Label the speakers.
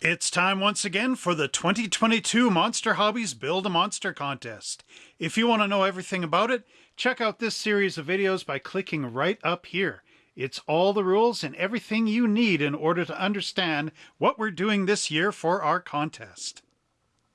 Speaker 1: It's time once again for the 2022 Monster Hobbies Build a Monster contest. If you want to know everything about it, check out this series of videos by clicking right up here. It's all the rules and everything you need in order to understand what we're doing this year for our contest.